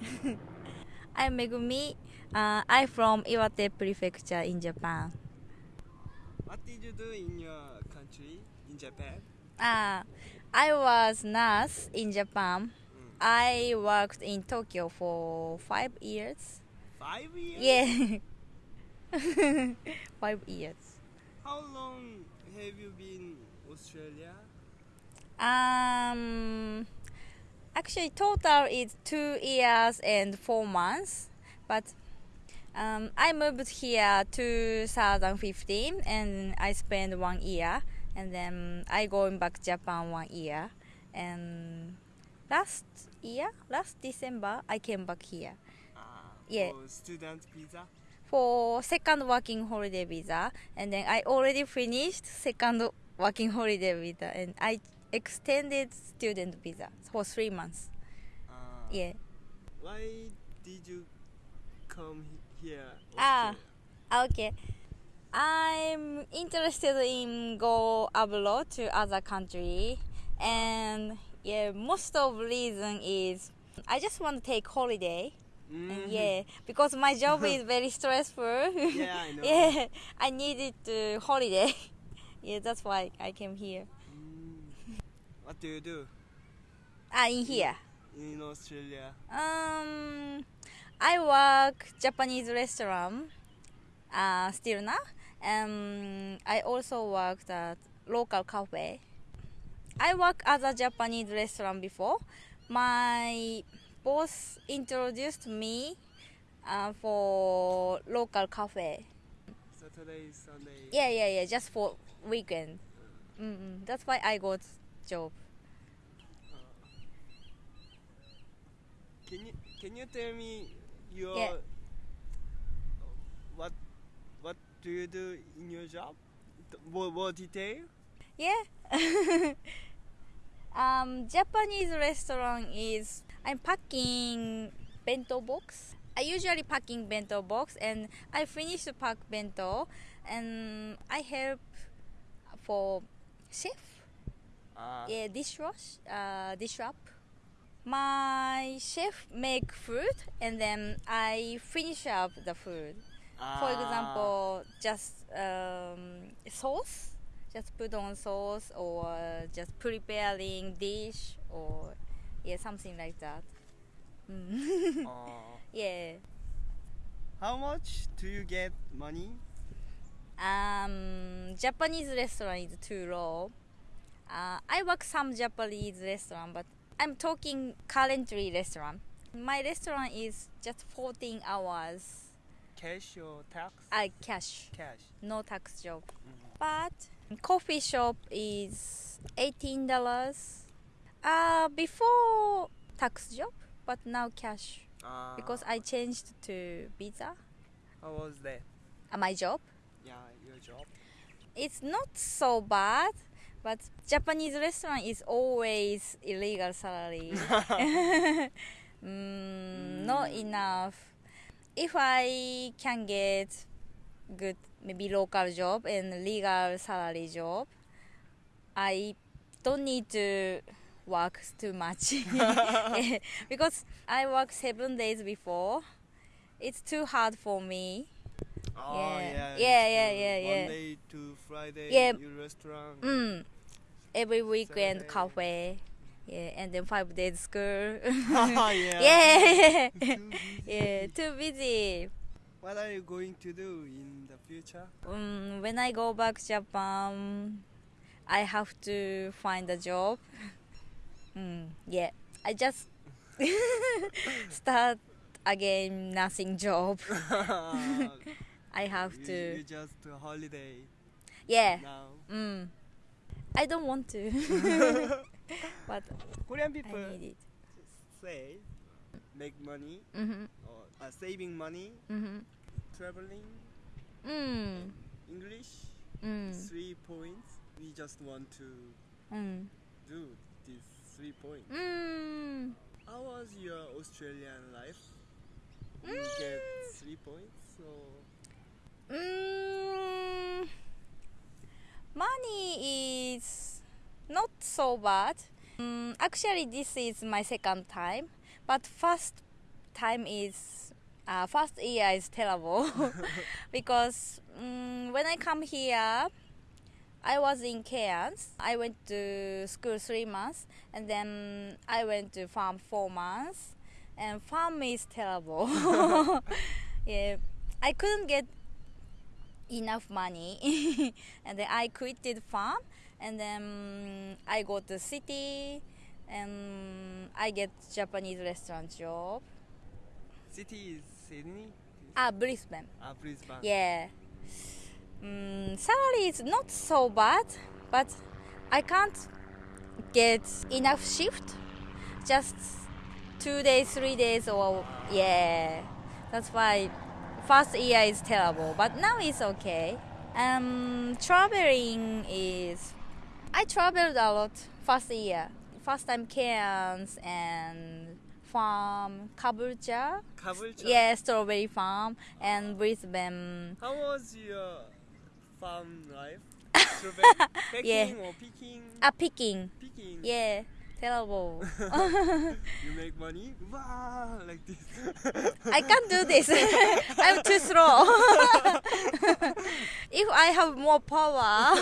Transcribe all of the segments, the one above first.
I'm Megumi. Uh, I'm from Iwate Prefecture in Japan. What did you do in your country, in Japan? Uh, I was nurse in Japan. Mm. I worked in Tokyo for five years. Five years? Yeah. five years. How long have you been Australia? Um, actually, total is two years and four months. But um, I moved here 2015, and I spent one year, and then I going back Japan one year, and last year, last December, I came back here Ah, Yeah. For student visa? for second working holiday visa, and then I already finished second working holiday visa, and I extended student visa for three months. Ah, Yeah. Why did you come he- here? Ah. Okay. I'm interested in go abroad to other country, and yeah, most of the reason is I just want to take holiday. Mhm. And yeah, because my job is very stressful. Yeah, I know. yeah, I needed to holiday. yeah, that's why I came here. Mm. What do you do Ah, in here. in Australia? Um, I work Japanese restaurant. Uh, still now. Um, I also worked at local cafe. I work as a Japanese restaurant before. My boss introduced me uh, for local cafe. Saturday, Sunday? Yeah, yeah, yeah. Just for weekend. Mm-mm. That's why I got job. Can you can you tell me your Yeah. what what do you do in your job? More, more detail? Yeah. um, Japanese restaurant is I'm packing bento box. I usually packing bento box and I finish to pack bento and I help for chef, Ah, yeah, dishwash, uh, dish wrap. My chef make food and then I finish up the food. For ah, example, just um, sauce, just put on sauce or just preparing dish or yeah, something like that. Mm. ah. yeah. How much do you get money? Um, Japanese restaurant is too low. Uh, I work some Japanese restaurant, but I'm talking currently restaurant. My restaurant is just 14 hours. Cash or tax? I cash, Cash. no tax job. Mhm. But coffee shop is eighteen dollars. Uh before tax job, but now cash Ah, because I changed to visa. How was that? Uh, my job. Yeah, your job. It's not so bad, but Japanese restaurant is always illegal salary. mm, not Mm. enough. If I can get good maybe local job and legal salary job, I don't need to work too much because I work seven days before. It's too hard for me. Oh, Yeah. yeah. Yeah, yeah, yeah. Monday to Friday, Yeah. your restaurant. Mm. Every weekend Saturday. cafe. Yeah, and then five days school. yeah. yeah. Too busy. yeah, too busy. What are you going to do in the future? Um, when I go back Japan, I have to find a job. Mm, yeah, I just start again nothing job. I have you, to. You just holiday Yeah. now. Mm. I don't want to, but Korean I people need it. say make money Mhm. or uh, saving money, Mhm. traveling, Mm. English. Mm. Three points. We just want to Mm. do these three points. Mm. How was your Australian life? You get three points. So Mm. Money is not so bad. Mm, actually, this is my second time, but first time is uh, first year is terrible because mm when I come here, I was in Cairns. I went to school three months, and then I went to farm four months. And farm is terrible. yeah, I couldn't get enough money, and then I quitted farm, and then I go to city, and I get Japanese restaurant job. City is Sydney. Ah, Brisbane. Ah, Brisbane. Yeah. Mm, salary is not so bad, but I can't get enough shift. Just two days, three days, or yeah. That's why first year is terrible, but now it's okay. Um, traveling is I traveled a lot first year. First time Cairns and farm Caboolture. Caboolture. Yeah, strawberry farm and Brisbane. How was your farm life? Yeah. or picking? Ah, picking. Picking. Yeah, terrible. You make money? Wow, like this. I can't do this. I'm too slow. if I have more power,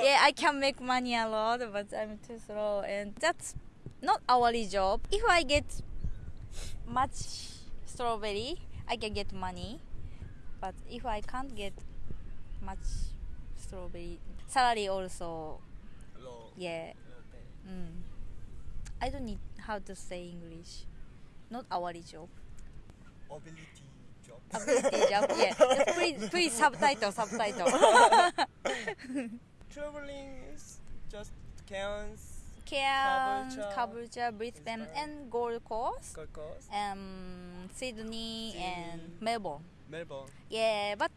yeah, I can make money a lot, but I'm too slow, and that's not hourly job. If I get much strawberry, I can get money, but if I can't get much strawberry, salary also, Low. yeah. Mm. I don't need how to say English. Not hourly job. Ability job. Ability job. Yeah. Please, please subtitle, subtitle. Traveling is just Cairns, Cairns, Caboolture, Brisbane, Brisbane. and Gold Coast, Gold Coast, um, Sydney, and Melbourne. Melbourne. Yeah, but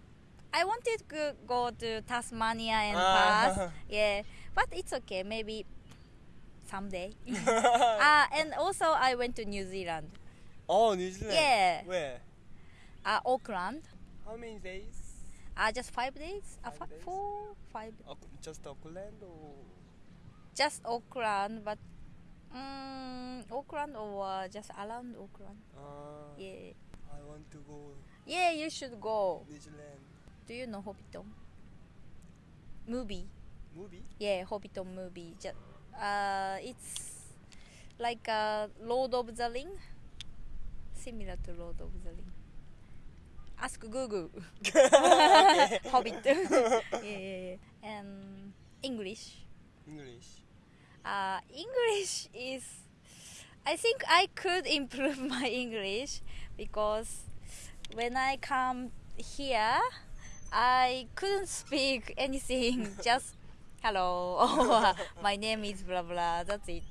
I wanted to go to Tasmania and Ah. Perth. Yeah, but it's okay. Maybe someday. Ah, and also I went to New Zealand. oh, New Zealand. Yeah. Where? Uh, Auckland. How many days? Uh, just five days? Uh, Five days? Four, five. Just Auckland or? Just Auckland, but um, Auckland or uh, just around Auckland. Uh, Yeah. I want to go Yeah, you should go. New Zealand. Do you know Hobbiton? Movie. Movie? Yeah, Hobbiton movie. Just, uh, it's like uh, Lord of the Ring. Similar to Lord of the Ring. Ask Google. Hobbit. yeah, yeah, yeah. And English. English. Uh, English is. I think I could improve my English because when I come here, I couldn't speak anything. Just hello my name is blah blah. That's it.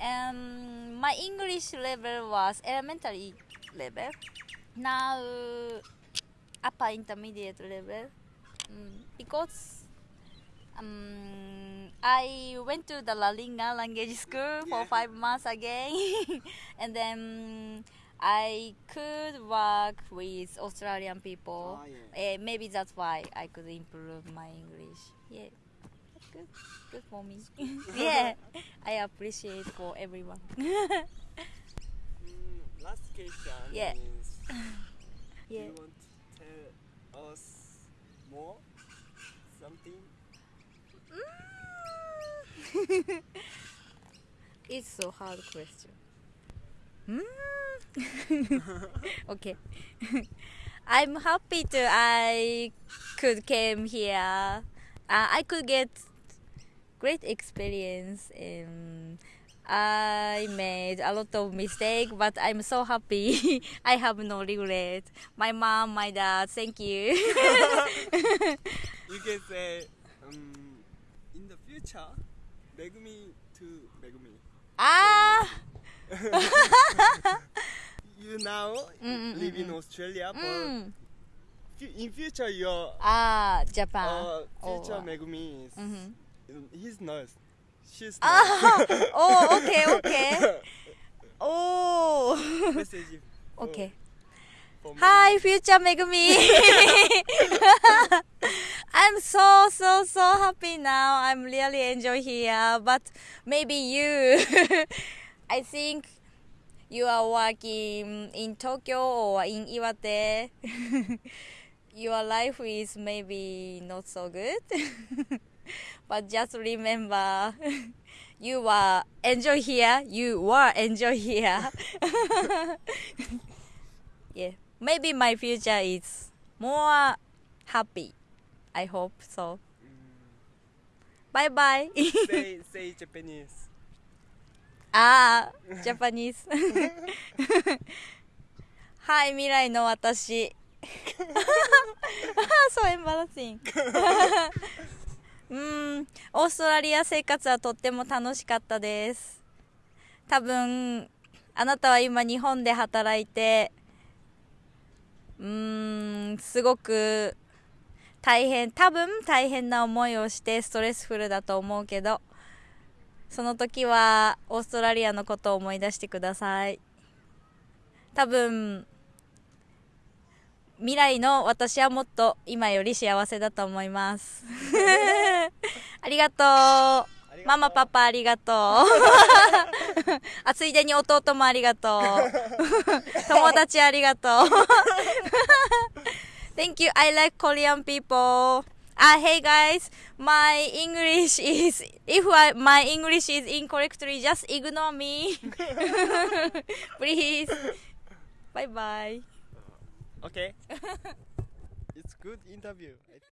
And my English level was elementary level. Now upper intermediate level. Mm, because um, I went to the Lalinga language school for Yeah. five months again, and then I could work with Australian people. Ah, Eh, maybe that's why I could improve my English. Yeah, good. Good for me. yeah, I appreciate for everyone. Mm, last question Yeah. is Do yeah. you want to tell us more? Something? Mm. it's so hard question. Mm. okay. I'm happy to I could came here. Uh, I could get great experience. and I made a lot of mistake, but I'm so happy. I have no regret. My mom, my dad, thank you. You can say, um, in the future, Megumi to Megumi. ah. You now Mm, mm, live mm, in mm. Australia, but Mm. fu- in future your Ah, Japan. uh, future Oh. Megumi is Mhm. He's nice. She's Ah, nurse. oh, okay, okay. Oh. Message okay. Hi, future Megumi. I'm so so so happy now. I'm really enjoy here, but maybe you. I think you are working in Tokyo or in Iwate, your life is maybe not so good. but just remember, you were enjoy here. You were enjoy here. yeah, maybe my future is more happy. I hope so. Bye bye. say say Japanese. ああ、ジャパニーズ。はい、未来の私。そう、エンバラシン。 うん、オーストラリア生活はとっても楽しかったです。多分、あなたは今日本で働いて、うーん、すごく大変、多分大変な思いをしてストレスフルだと思うけど、その時はオーストラリアのことを思い出してください多分未来の私はもっと今より幸せだと思いますありがとうママパパありがとうあついでに弟もありがとう友達ありがとう Thank you I like Korean people Ah, hey guys, my English is if I, my English is incorrectly, just ignore me, please. Bye bye. Okay. it's good interview.